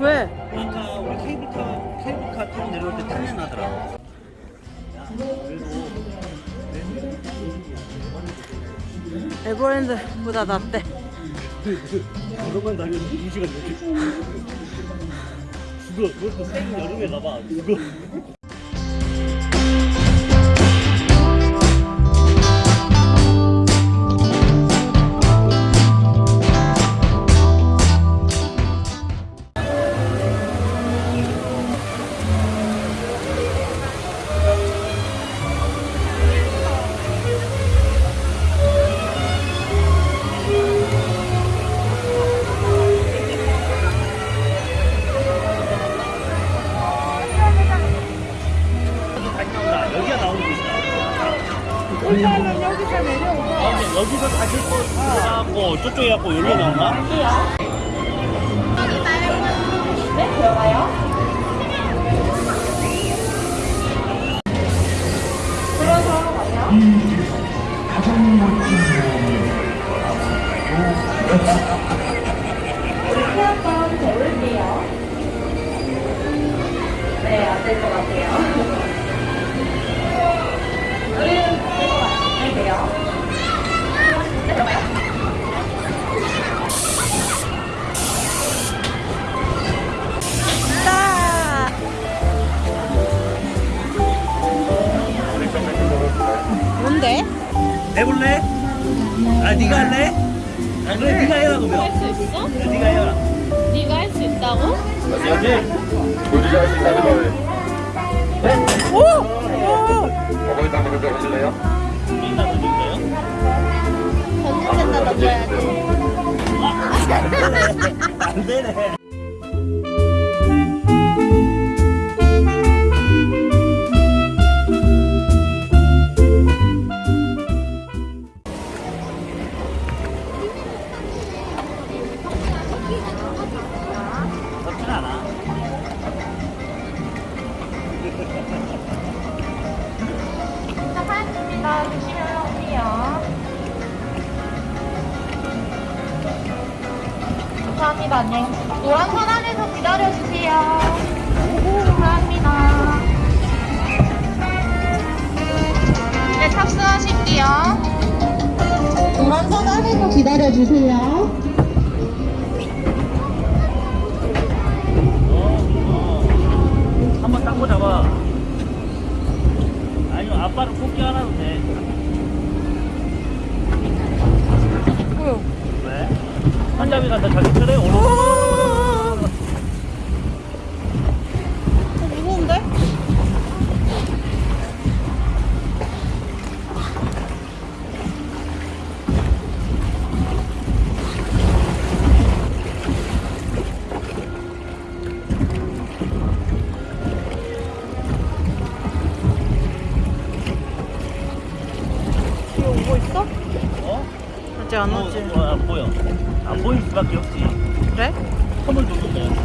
왜? 아까 우리 케이블카 케이블카 타고 내려올 때 탐내 나더라. 에버랜드보다 낫대. 그것만 다니면 2시간 넘게. 죽어. 그것도 생 여름에 가봐. 죽어. Mm. 뭔데? 해볼래? 아, 네가 할래? 아, 그래, 네가 해라, 그러면. 할 수 있어? 네가 해라. 네가 할 수 있다고? 여기. 우리가 할 수 있다는 거예요. 오! 오! 담그는 거 하실래요? 던져야지 안 되네. 기다려주세요. 한번 닦고 잡아. 아니면 아빠를 뽑기 하나도 돼. 뭐야? 왜? 한잡이 간다 자기 차례 오늘. 어, 안 어, 오지. 어, 안 보여. 안 보일 수밖에 없지. 그래? 선물 줬는데.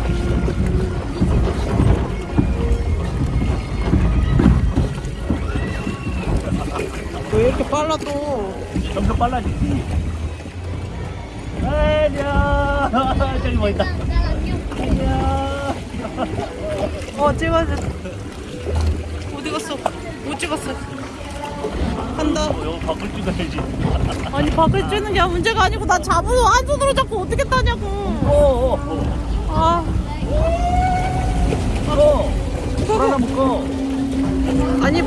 왜 이렇게 빨라 또? 점점 빨라지지. 안녕. 저기 뭐 있다. 안녕. 어 찍어야 돼. 어디 갔어? 못 찍었어. 간다. 어, 이거 바꿀 찍어야지. 아니 밖을 쬐는 게 문제가 아니고 나 잡으러 한 손으로 잡고 어떻게 타냐고. 어, 어, 어. 아 어. 불 하나 묶어. 아니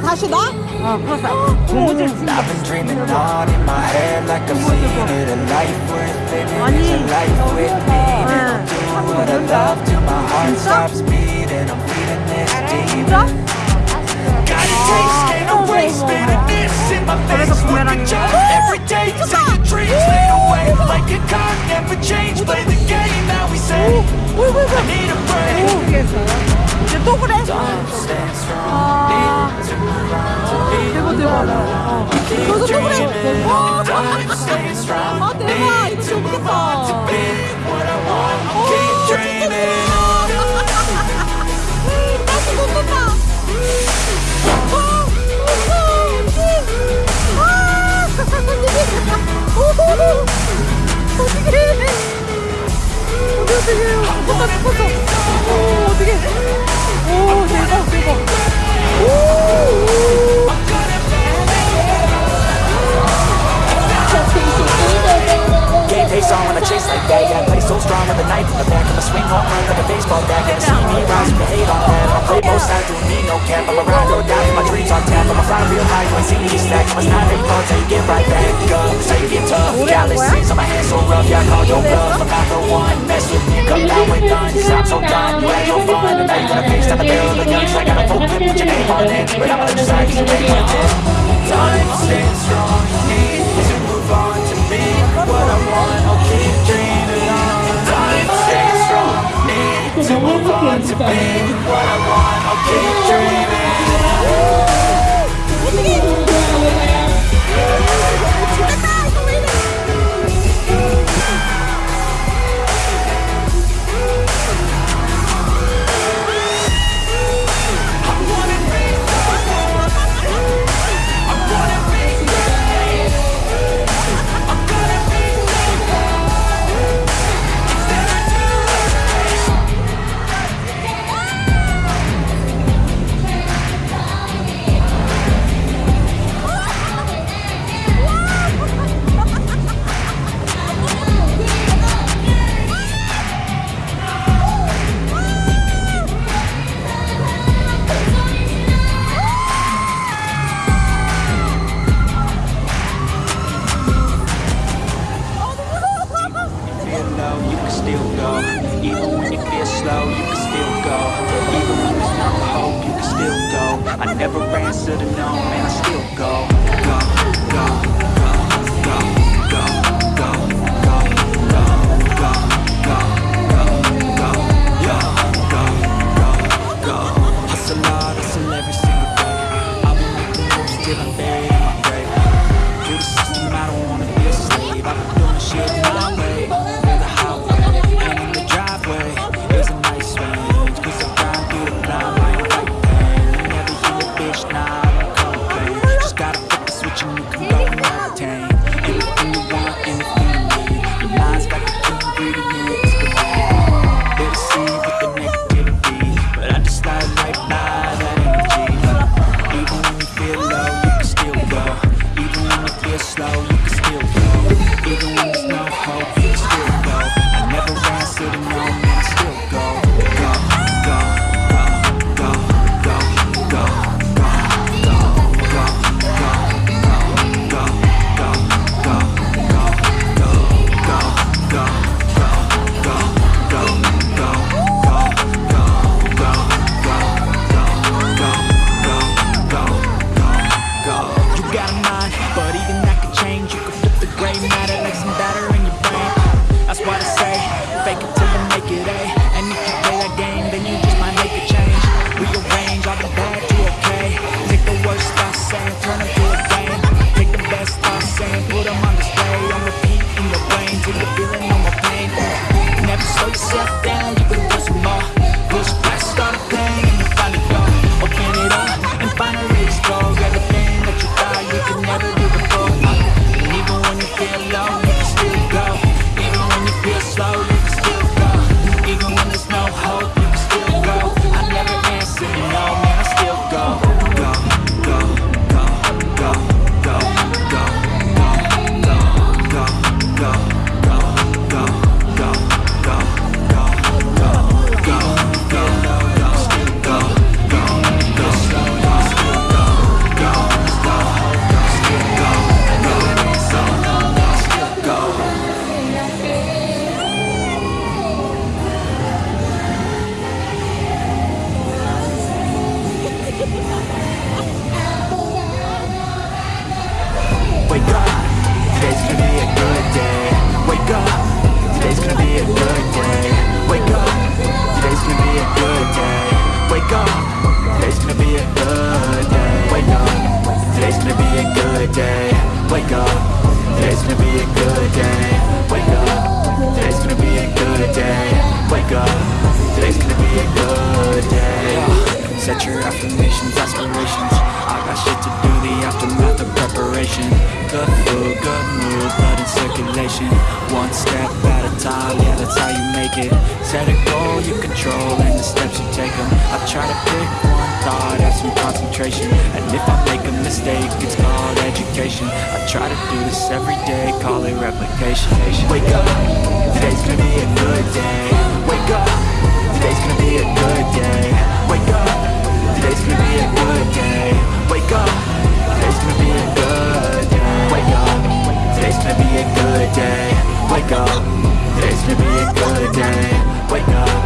바로 가시다? 어 그래서 공부질 진짜 이제 또 그래? 아. 오, 어떻게 해? 오 대박 대박. 오. 오. dance slow, you can still go. Even when you feel slow, you can still go. Even when there's no hope, you can still go. I never answer to no, man, I still go. Go, go. A good day. Wake up, today's gonna be a good day. Wake up, today's gonna be a good day. Set your affirmations, aspirations. I got shit to do, the aftermath of preparation. Good food, good mood, blood in circulation. One step at a time, yeah, that's how you make it. Set a goal you control, and the steps you take them I try to pick one thought, have some concentration. And if I make a mistake, it's called education. I try to do this every day, call it replication. Wake up, today's gonna be a good day. Wake up, today's gonna be a good day. Wake up, today's gonna be a good day. Wake up, today's gonna be a good day. Wake up, today's gonna be a good day. Wake up,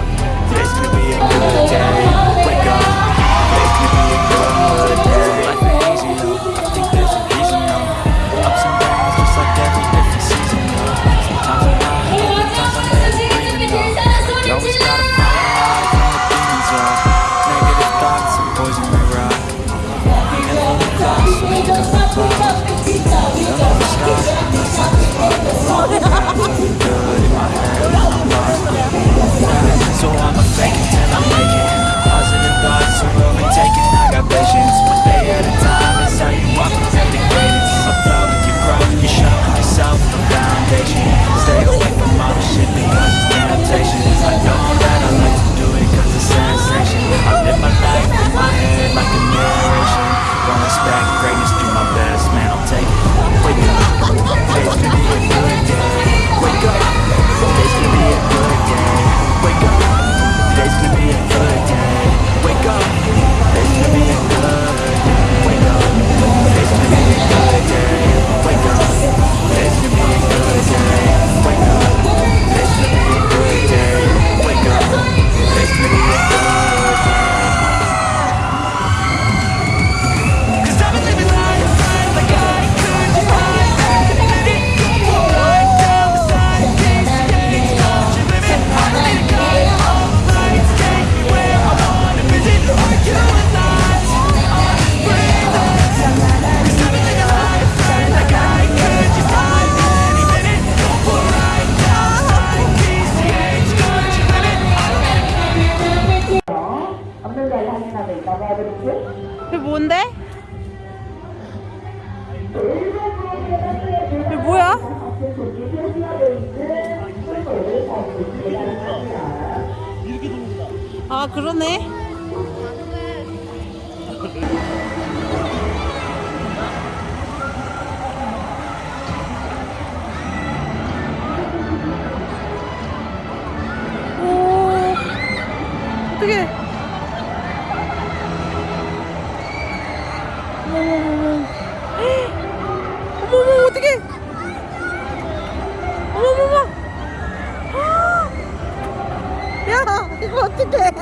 어떻게? 어머머머. 어머머, 어떡해. 어머머머. 아. 야, 이거 어떡해.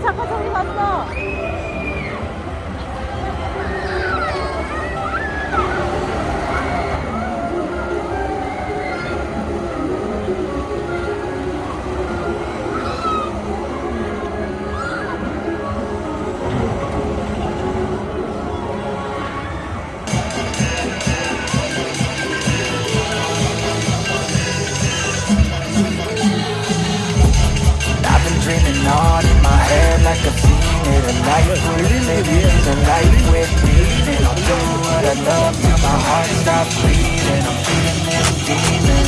잡고 잡고 like I've seen it A life with living, a life with meaning I'll do what I love till my heart stops beating. I'm feeding this demon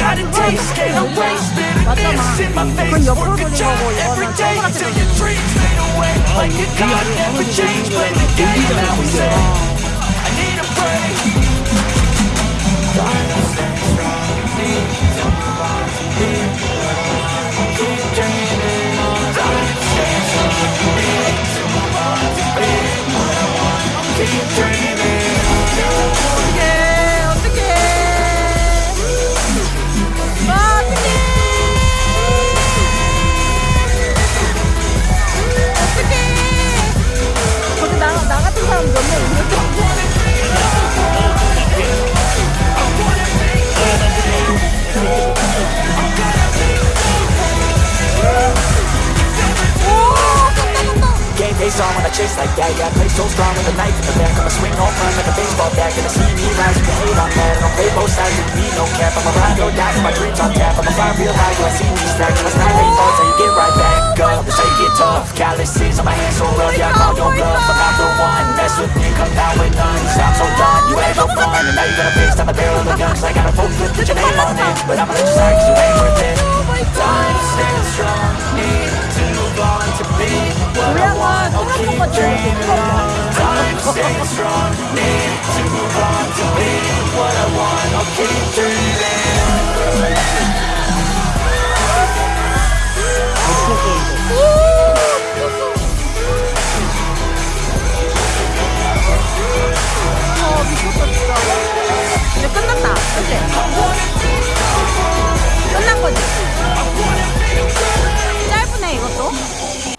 Got a taste, can't erase bitterness in my face Work a job every day till your dreams fade away. Like a god never changed, play the game that we say I need a break face on when I chase like that Yeah, I play so strong with a knife. In the back I'ma swing home run like a baseball bat. Gonna see me rise, you can hate on that I don't play both sides, with me. No cap I'm a ride or die, my dreams on tap I'ma fly real high, you I see me stack Till it's time they fall, so you get right back up. That's how you get tough. Calluses on my hands so rough Yeah, I call your bluff. I'm not the one Mess with me, come down with none. Stop so done, you had no fun. And now you got a face down the barrel of a gun Cause I got a full clip, put your name on it. But I'ma let you slide cause you ain't worth it. Time stands strong Need to 노래가 생각한 것 같아요. 끝났다. 그치? 끝난 거지. plato